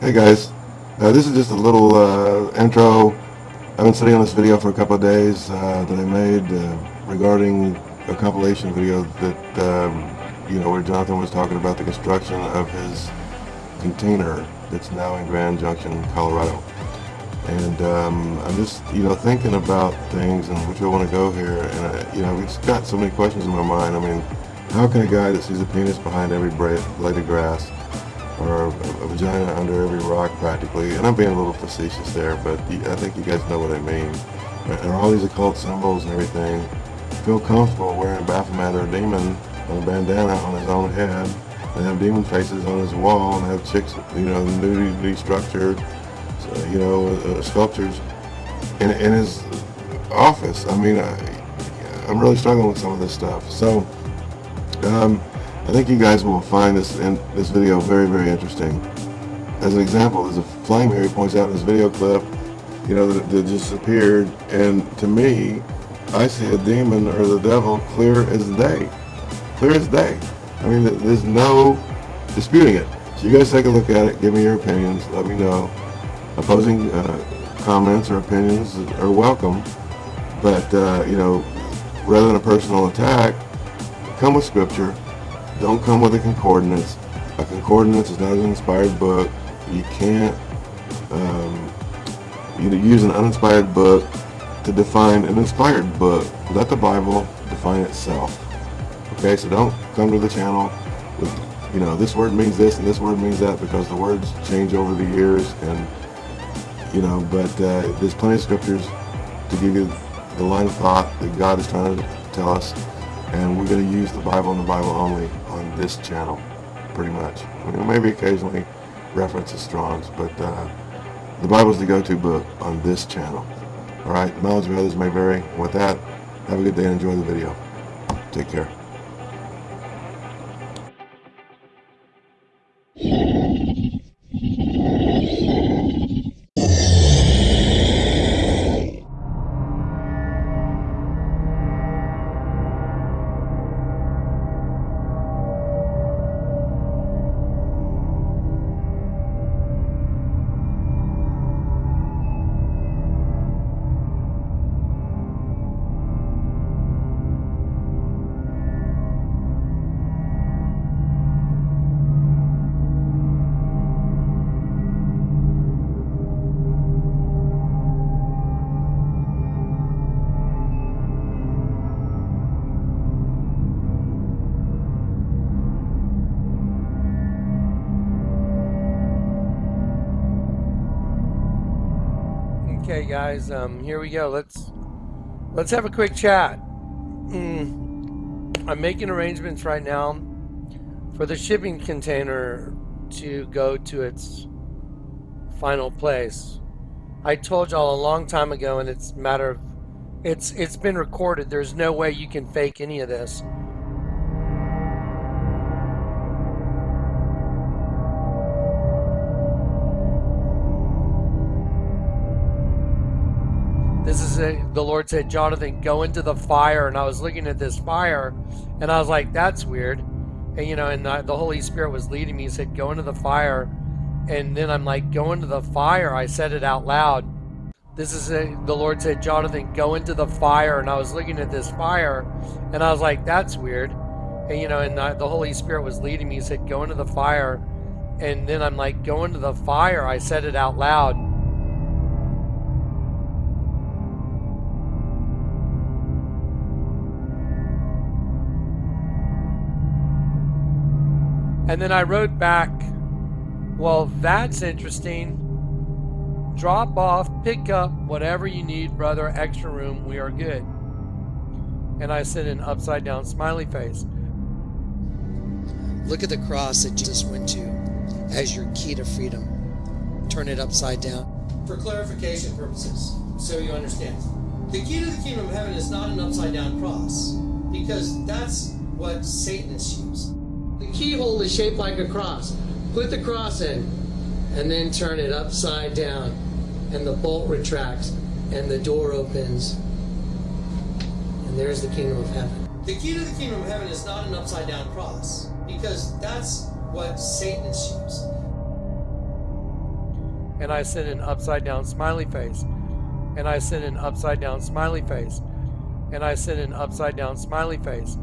Hey guys, uh, this is just a little uh, intro. I've been sitting on this video for a couple of days uh, that I made uh, regarding a compilation video that, um, you know, where Jonathan was talking about the construction of his container that's now in Grand Junction, Colorado. And um, I'm just, you know, thinking about things and which I want to go here. And, I, you know, we've got so many questions in my mind. I mean, how can a guy that sees a penis behind every blade of grass or a, vagina under every rock practically, and I'm being a little facetious there, but I think you guys know what I mean. And all these occult symbols and everything, feel comfortable wearing Baphomet or a demon on a bandana on his own head, and have demon faces on his wall, and have chicks, you know, nudity structured, you know, uh, sculptures in, in his office. I mean, I, I'm really struggling with some of this stuff. So, um, I think you guys will find this in this video very, very interesting. As an example, there's a flame here he points out in this video clip, you know, that, that just appeared, and to me, I see a demon or the devil clear as day. Clear as day. I mean, there's no disputing it. So you guys take a look at it, give me your opinions, let me know. Opposing uh, comments or opinions are welcome, but, uh, you know, rather than a personal attack, come with scripture, don't come with a concordance. A concordance is not an inspired book. You can't um, you use an uninspired book to define an inspired book. Let the Bible define itself. Okay, so don't come to the channel with, you know, this word means this and this word means that because the words change over the years and, you know, but uh, there's plenty of scriptures to give you the line of thought that God is trying to tell us and we're going to use the Bible and the Bible only on this channel, pretty much. Maybe occasionally references Strong's, but uh, the Bible is the go-to book on this channel. All right, the knowledge of others may vary. With that, have a good day and enjoy the video. Take care. Okay, guys, um, here we go. Let's let's have a quick chat. Mm. I'm making arrangements right now for the shipping container to go to its final place. I told y'all a long time ago, and it's matter of it's it's been recorded. There's no way you can fake any of this. this the Lord said, Jonathan, go into the fire. And I was looking at this fire and I was like, that's weird. And, you know, and the, the Holy Spirit was leading me. He said, go into the fire. And then I'm like, go into the fire. I said it out loud. This is a, the Lord said, Jonathan, go into the fire. And I was looking at this fire and I was like, that's weird. And, you know, and the, the Holy Spirit was leading me. He said, go into the fire. And then I'm like, go into the fire. I said it out loud. And then I wrote back, well, that's interesting. Drop off, pick up whatever you need, brother. Extra room, we are good. And I sent an upside down smiley face. Look at the cross that Jesus went to as your key to freedom. Turn it upside down. For clarification purposes, so you understand. The key to the kingdom of heaven is not an upside down cross, because that's what Satanists use. The keyhole is shaped like a cross. Put the cross in and then turn it upside down and the bolt retracts and the door opens and there's the kingdom of heaven. The key to the kingdom of heaven is not an upside down cross because that's what Satan use. and I sent an upside down smiley face, and I sent an upside down smiley face, and I sent an upside down smiley face,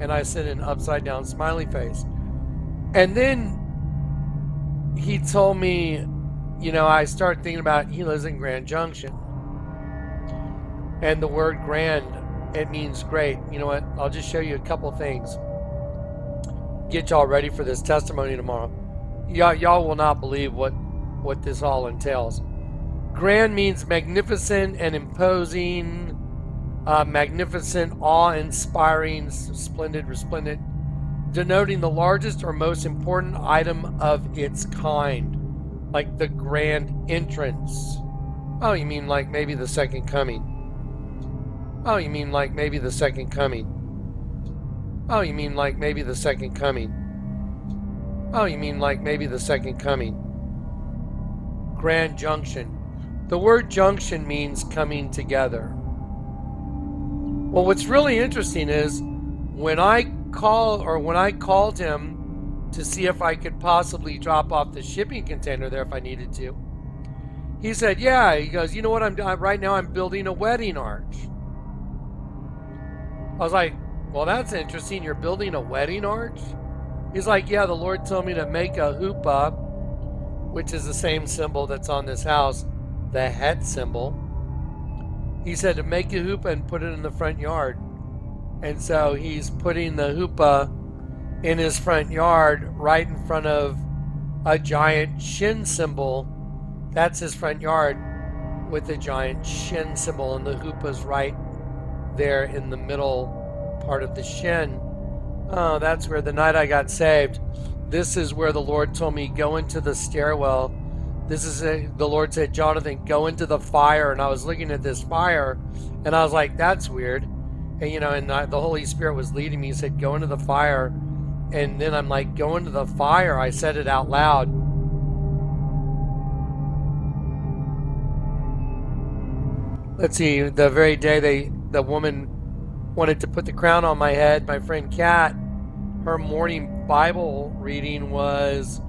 and I sent an upside down smiley face. And then he told me, you know, I started thinking about he lives in Grand Junction. And the word grand, it means great. You know what? I'll just show you a couple things. Get y'all ready for this testimony tomorrow. Y'all, y'all will not believe what, what this all entails. Grand means magnificent and imposing, uh, magnificent, awe-inspiring, splendid, resplendent, denoting the largest or most important item of its kind, like the grand entrance. Oh, you mean like maybe the second coming? Oh, you mean like maybe the second coming? Oh, you mean like maybe the second coming? Oh, you mean like maybe the second coming? Grand Junction. The word junction means coming together. Well, what's really interesting is when I call or when I called him to see if I could possibly drop off the shipping container there if I needed to. He said, "Yeah." He goes, "You know what I'm right now? I'm building a wedding arch." I was like, well, that's interesting. You're building a wedding arch? He's like, yeah, the Lord told me to make a huppah, which is the same symbol that's on this house, the het symbol. He said to make a huppah and put it in the front yard. And so he's putting the huppah in his front yard right in front of a giant shin symbol. That's his front yard with a giant shin symbol, and the huppah's right there in the middle part of the shin. Oh, that's where the night I got saved. This is where the Lord told me, go into the stairwell. This is the Lord said, Jonathan, go into the fire. And I was looking at this fire and I was like, that's weird. And, you know, and I, the Holy Spirit was leading me. He said, go into the fire. And then I'm like, go into the fire. I said it out loud. Let's see, the very day they the woman wanted to put the crown on my head. My friend Kat, her morning Bible reading was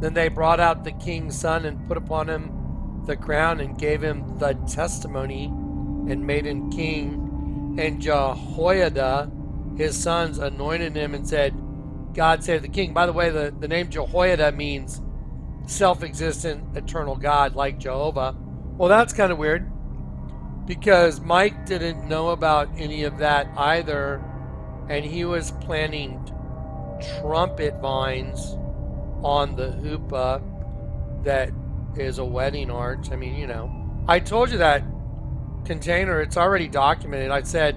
then they brought out the king's son and put upon him the crown and gave him the testimony and made him king. And Jehoiada, his sons, anointed him and said, God save the king. By the way, the, the name Jehoiada means self existent, eternal God, like Jehovah. Well, that's kind of weird because Mike didn't know about any of that either, and he was planting trumpet vines on the huppah that is a wedding arch. I mean, you know, I told you that container, it's already documented. I said,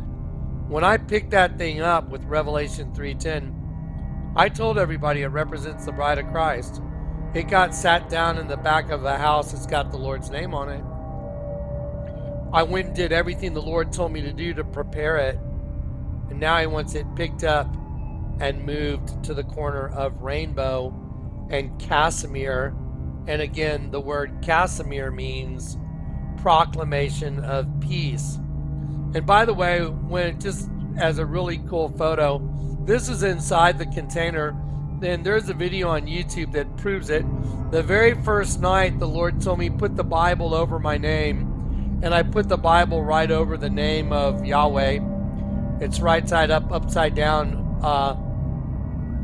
when I picked that thing up with Revelation 3.10, I told everybody it represents the bride of Christ. It got sat down in the back of a house. It's got the Lord's name on it. I went and did everything the Lord told me to do to prepare it. And now He wants it picked up and moved to the corner of Rainbow and Casimir. And again, the word Casimir means proclamation of peace. And by the way, when just as a really cool photo, this is inside the container. Then there's a video on YouTube that proves it. The very first night, the Lord told me, put the Bible over my name and I put the Bible right over the name of Yahweh. It's right side up, upside down, uh,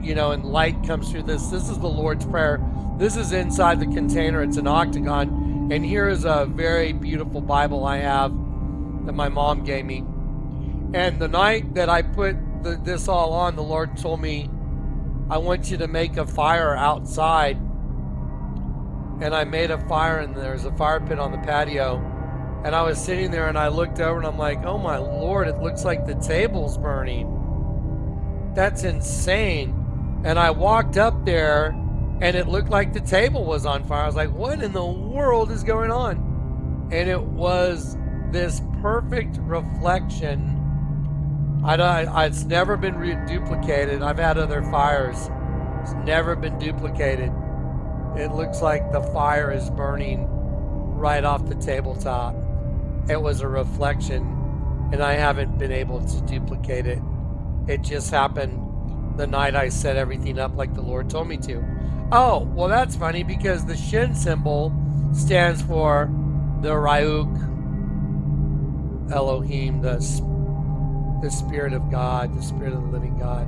you know, and light comes through this. This is the Lord's Prayer. This is inside the container. It's an octagon. And here is a very beautiful Bible I have that my mom gave me. And the night that I put the, this all on, the Lord told me, I want you to make a fire outside. And I made a fire, and there's a fire pit on the patio and I was sitting there and I looked over and I'm like, oh my lord, it looks like the table's burning. That's insane. And I walked up there and it looked like the table was on fire. I was like, what in the world is going on? And it was this perfect reflection. I, I it's never been duplicated. I've had other fires. It's never been duplicated. It looks like the fire is burning right off the tabletop it was a reflection and I haven't been able to duplicate it. It just happened the night I set everything up like the Lord told me to. Oh, well, that's funny because the shin symbol stands for the Ruach Elohim, the, the Spirit of God, the Spirit of the living God.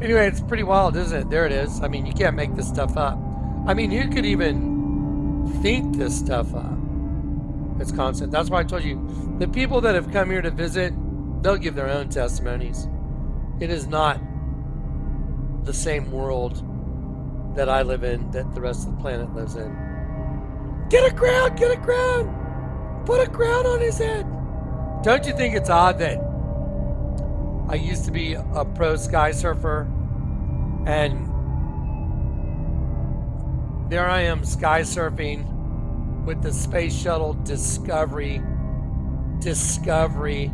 Anyway, it's pretty wild, isn't it? There it is. I mean, you can't make this stuff up. I mean, you could even think this stuff up. It's constant. That's why I told you the people that have come here to visit, they'll give their own testimonies. It is not the same world that I live in that the rest of the planet lives in. Get a crown! Get a crown! Put a crown on his head! Don't you think it's odd that I used to be a pro sky surfer, and there I am sky surfing with the space shuttle Discovery, Discovery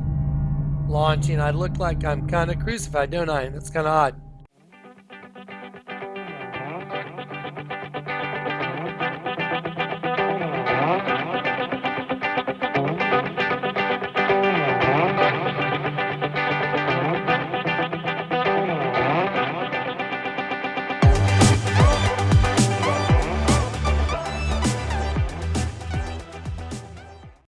launching. I look like I'm kind of crucified, don't I? That's kind of odd.